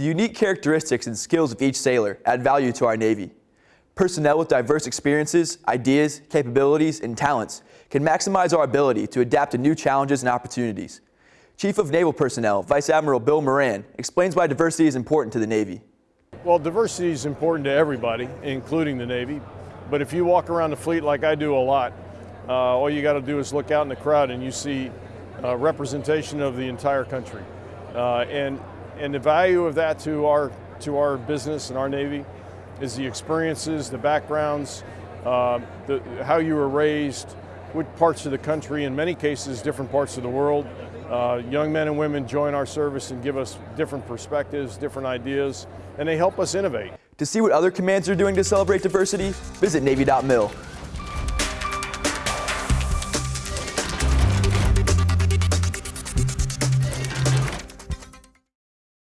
The unique characteristics and skills of each sailor add value to our Navy. Personnel with diverse experiences, ideas, capabilities, and talents can maximize our ability to adapt to new challenges and opportunities. Chief of Naval Personnel, Vice Admiral Bill Moran, explains why diversity is important to the Navy. Well, diversity is important to everybody, including the Navy. But if you walk around the fleet like I do a lot, uh, all you got to do is look out in the crowd and you see uh, representation of the entire country. Uh, and, and the value of that to our, to our business and our Navy is the experiences, the backgrounds, uh, the, how you were raised, what parts of the country, in many cases, different parts of the world. Uh, young men and women join our service and give us different perspectives, different ideas, and they help us innovate. To see what other commands are doing to celebrate diversity, visit Navy.mil.